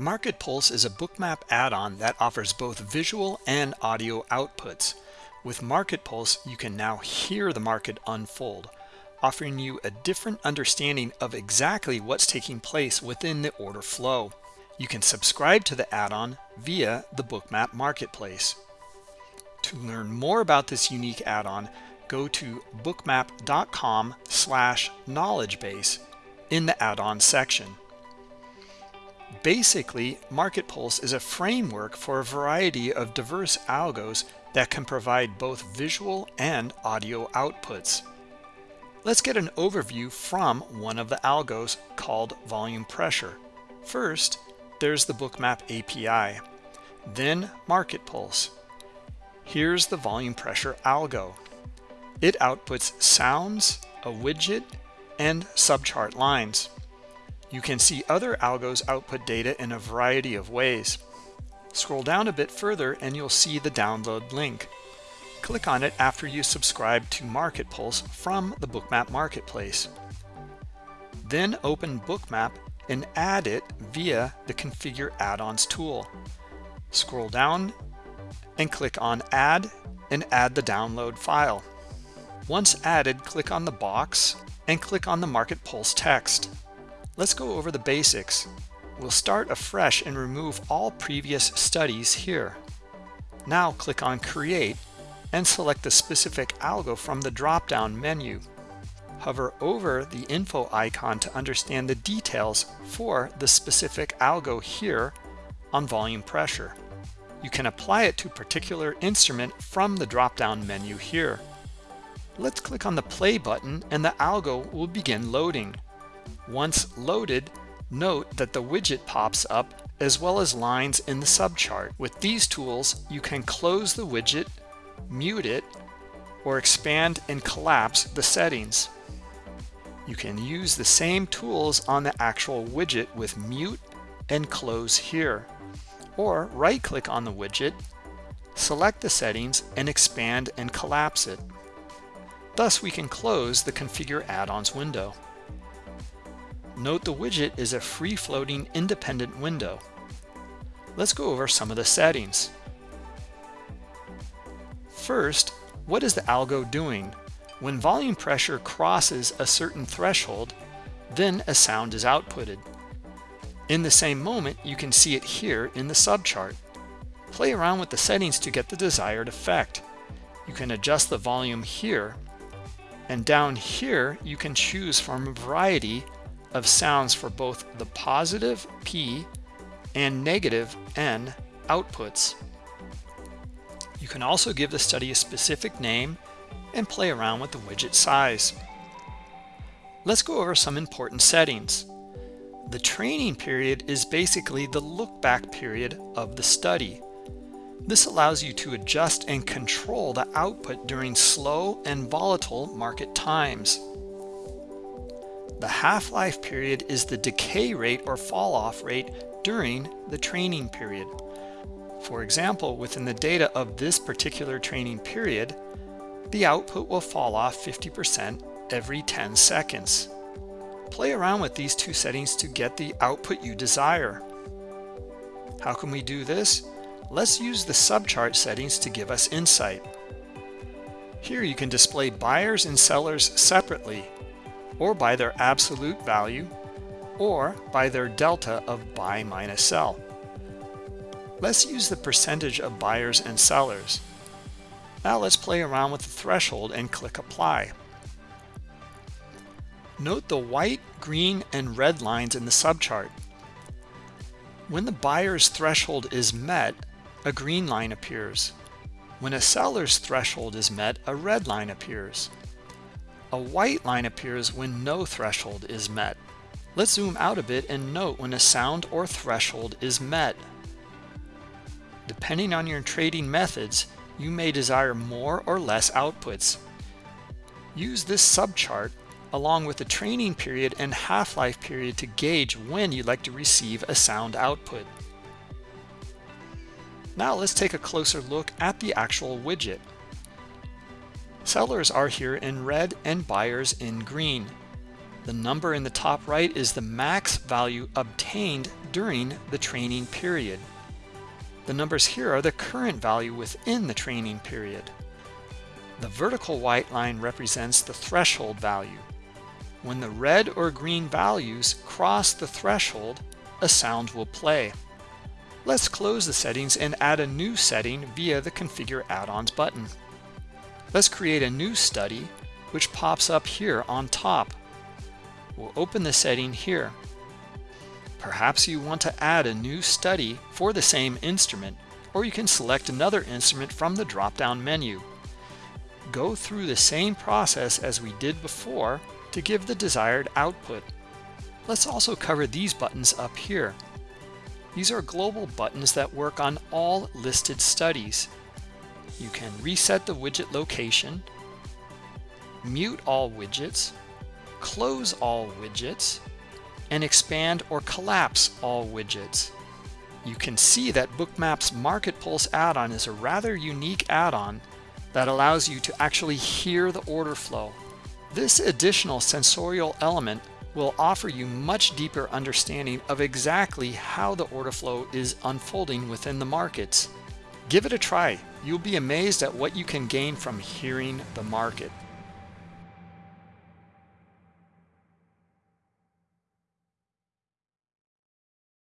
Market Pulse is a bookmap add-on that offers both visual and audio outputs. With Market Pulse, you can now hear the market unfold, offering you a different understanding of exactly what's taking place within the order flow. You can subscribe to the add-on via the Bookmap Marketplace. To learn more about this unique add-on, go to bookmap.com slash knowledge base in the add-on section. Basically, Market Pulse is a framework for a variety of diverse algos that can provide both visual and audio outputs. Let's get an overview from one of the algos called volume pressure. First, there's the Bookmap API, then Market Pulse. Here's the volume pressure algo. It outputs sounds, a widget, and subchart lines. You can see other algos output data in a variety of ways. Scroll down a bit further and you'll see the download link. Click on it after you subscribe to Market Pulse from the Bookmap Marketplace. Then open Bookmap and add it via the Configure Add-ons tool. Scroll down and click on Add and add the download file. Once added, click on the box and click on the Market Pulse text. Let's go over the basics. We'll start afresh and remove all previous studies here. Now click on Create and select the specific algo from the drop-down menu. Hover over the info icon to understand the details for the specific algo here on volume pressure. You can apply it to particular instrument from the drop-down menu here. Let's click on the play button and the algo will begin loading. Once loaded, note that the widget pops up as well as lines in the subchart. With these tools, you can close the widget, mute it, or expand and collapse the settings. You can use the same tools on the actual widget with mute and close here. Or right-click on the widget, select the settings, and expand and collapse it. Thus, we can close the Configure Add-ons window. Note the widget is a free-floating independent window. Let's go over some of the settings. First, what is the algo doing? When volume pressure crosses a certain threshold, then a sound is outputted. In the same moment, you can see it here in the subchart. Play around with the settings to get the desired effect. You can adjust the volume here, and down here you can choose from a variety of sounds for both the positive P and negative N outputs. You can also give the study a specific name and play around with the widget size. Let's go over some important settings. The training period is basically the look back period of the study. This allows you to adjust and control the output during slow and volatile market times. The half-life period is the decay rate or fall off rate during the training period. For example, within the data of this particular training period, the output will fall off 50% every 10 seconds. Play around with these two settings to get the output you desire. How can we do this? Let's use the subchart settings to give us insight. Here you can display buyers and sellers separately or by their absolute value, or by their delta of buy minus sell. Let's use the percentage of buyers and sellers. Now let's play around with the threshold and click apply. Note the white, green, and red lines in the subchart. When the buyer's threshold is met, a green line appears. When a seller's threshold is met, a red line appears. A white line appears when no threshold is met. Let's zoom out a bit and note when a sound or threshold is met. Depending on your trading methods, you may desire more or less outputs. Use this subchart along with the training period and half-life period to gauge when you'd like to receive a sound output. Now let's take a closer look at the actual widget. Sellers are here in red and buyers in green. The number in the top right is the max value obtained during the training period. The numbers here are the current value within the training period. The vertical white line represents the threshold value. When the red or green values cross the threshold, a sound will play. Let's close the settings and add a new setting via the Configure Add-ons button. Let's create a new study, which pops up here on top. We'll open the setting here. Perhaps you want to add a new study for the same instrument, or you can select another instrument from the drop-down menu. Go through the same process as we did before to give the desired output. Let's also cover these buttons up here. These are global buttons that work on all listed studies. You can reset the widget location, mute all widgets, close all widgets, and expand or collapse all widgets. You can see that Bookmap's Market Pulse add-on is a rather unique add-on that allows you to actually hear the order flow. This additional sensorial element will offer you much deeper understanding of exactly how the order flow is unfolding within the markets. Give it a try. You'll be amazed at what you can gain from hearing the market.